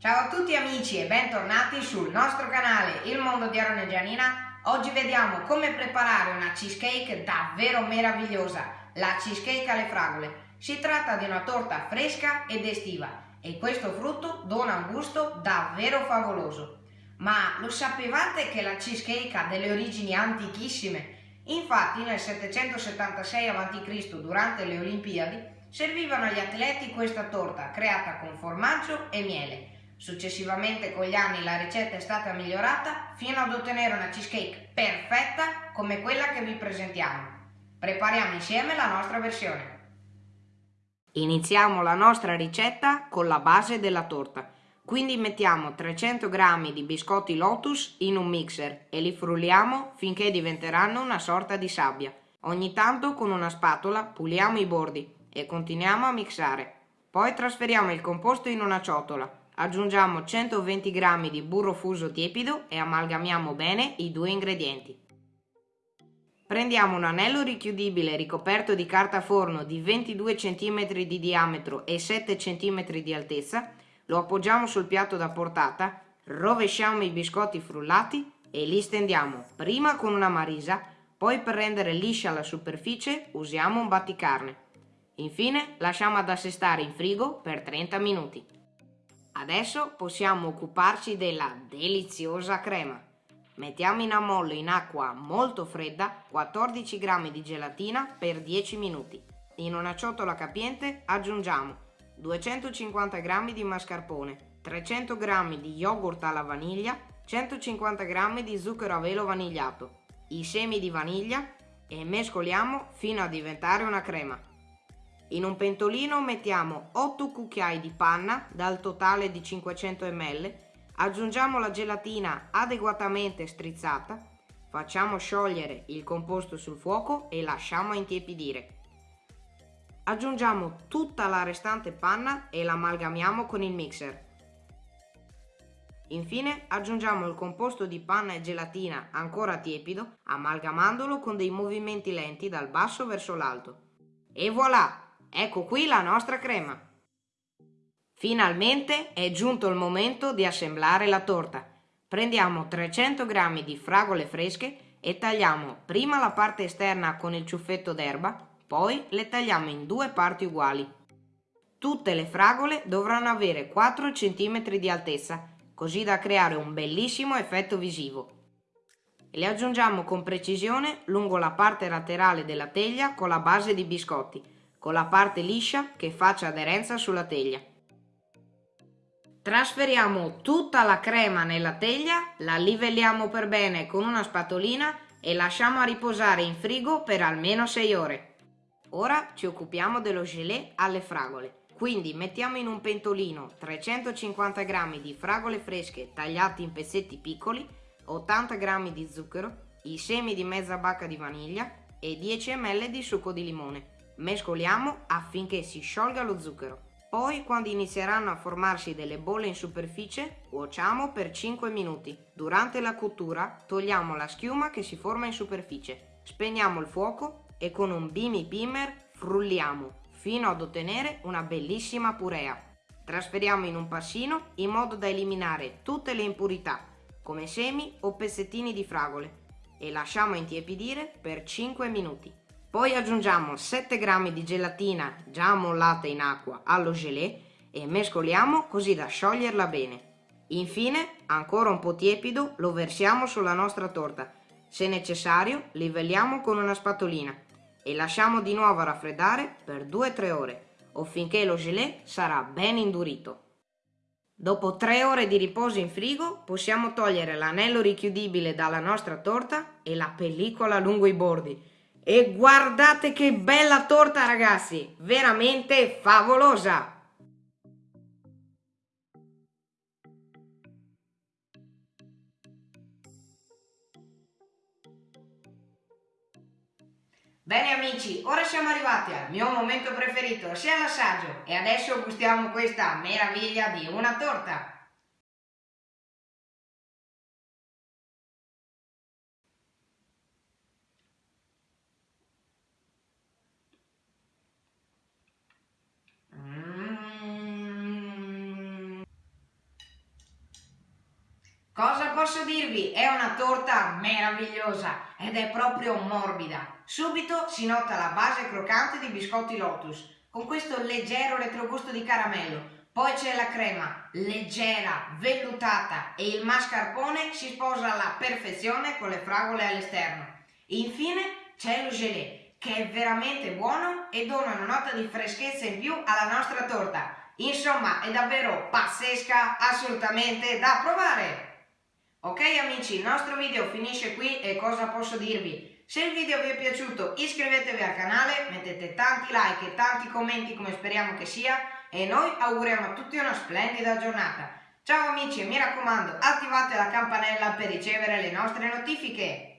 Ciao a tutti amici e bentornati sul nostro canale Il Mondo di Aaron e Gianina. Oggi vediamo come preparare una cheesecake davvero meravigliosa, la cheesecake alle fragole. Si tratta di una torta fresca ed estiva e questo frutto dona un gusto davvero favoloso. Ma lo sapevate che la cheesecake ha delle origini antichissime? Infatti nel 776 a.C., durante le Olimpiadi, servivano agli atleti questa torta creata con formaggio e miele. Successivamente con gli anni la ricetta è stata migliorata fino ad ottenere una cheesecake perfetta come quella che vi presentiamo. Prepariamo insieme la nostra versione. Iniziamo la nostra ricetta con la base della torta. Quindi mettiamo 300 g di biscotti Lotus in un mixer e li frulliamo finché diventeranno una sorta di sabbia. Ogni tanto con una spatola puliamo i bordi e continuiamo a mixare. Poi trasferiamo il composto in una ciotola. Aggiungiamo 120 g di burro fuso tiepido e amalgamiamo bene i due ingredienti. Prendiamo un anello richiudibile ricoperto di carta forno di 22 cm di diametro e 7 cm di altezza lo appoggiamo sul piatto da portata, rovesciamo i biscotti frullati e li stendiamo prima con una marisa, poi per rendere liscia la superficie usiamo un batticarne. Infine lasciamo ad assestare in frigo per 30 minuti. Adesso possiamo occuparci della deliziosa crema. Mettiamo in ammollo in acqua molto fredda 14 g di gelatina per 10 minuti. In una ciotola capiente aggiungiamo 250 g di mascarpone, 300 g di yogurt alla vaniglia, 150 g di zucchero a velo vanigliato, i semi di vaniglia e mescoliamo fino a diventare una crema. In un pentolino mettiamo 8 cucchiai di panna dal totale di 500 ml, aggiungiamo la gelatina adeguatamente strizzata, facciamo sciogliere il composto sul fuoco e lasciamo intiepidire. Aggiungiamo tutta la restante panna e l'amalgamiamo con il mixer. Infine aggiungiamo il composto di panna e gelatina ancora tiepido, amalgamandolo con dei movimenti lenti dal basso verso l'alto. E voilà! Ecco qui la nostra crema! Finalmente è giunto il momento di assemblare la torta. Prendiamo 300 g di fragole fresche e tagliamo prima la parte esterna con il ciuffetto d'erba poi le tagliamo in due parti uguali. Tutte le fragole dovranno avere 4 cm di altezza, così da creare un bellissimo effetto visivo. Le aggiungiamo con precisione lungo la parte laterale della teglia con la base di biscotti, con la parte liscia che faccia aderenza sulla teglia. Trasferiamo tutta la crema nella teglia, la livelliamo per bene con una spatolina e lasciamo a riposare in frigo per almeno 6 ore. Ora ci occupiamo dello gelé alle fragole. Quindi mettiamo in un pentolino 350 g di fragole fresche tagliate in pezzetti piccoli, 80 g di zucchero, i semi di mezza bacca di vaniglia e 10 ml di succo di limone. Mescoliamo affinché si sciolga lo zucchero. Poi quando inizieranno a formarsi delle bolle in superficie, cuociamo per 5 minuti. Durante la cottura togliamo la schiuma che si forma in superficie. Spegniamo il fuoco e con un bimi pimer frulliamo fino ad ottenere una bellissima purea. Trasferiamo in un passino in modo da eliminare tutte le impurità, come semi o pezzettini di fragole, e lasciamo intiepidire per 5 minuti. Poi aggiungiamo 7 g di gelatina già ammollata in acqua allo gelé e mescoliamo così da scioglierla bene. Infine, ancora un po' tiepido, lo versiamo sulla nostra torta. Se necessario, livelliamo con una spatolina e lasciamo di nuovo raffreddare per 2-3 ore o finché lo gelé sarà ben indurito. Dopo 3 ore di riposo in frigo possiamo togliere l'anello richiudibile dalla nostra torta e la pellicola lungo i bordi. E guardate che bella torta ragazzi, veramente favolosa! Bene amici, ora siamo arrivati al mio momento preferito, sia l'assaggio, e adesso gustiamo questa meraviglia di una torta. Posso dirvi, è una torta meravigliosa ed è proprio morbida. Subito si nota la base croccante di biscotti Lotus, con questo leggero retrogusto di caramello. Poi c'è la crema, leggera, vellutata e il mascarpone si sposa alla perfezione con le fragole all'esterno. Infine c'è lo gelé, che è veramente buono e dona una nota di freschezza in più alla nostra torta. Insomma, è davvero pazzesca, assolutamente da provare! Ok amici, il nostro video finisce qui e cosa posso dirvi? Se il video vi è piaciuto iscrivetevi al canale, mettete tanti like e tanti commenti come speriamo che sia e noi auguriamo a tutti una splendida giornata. Ciao amici e mi raccomando attivate la campanella per ricevere le nostre notifiche.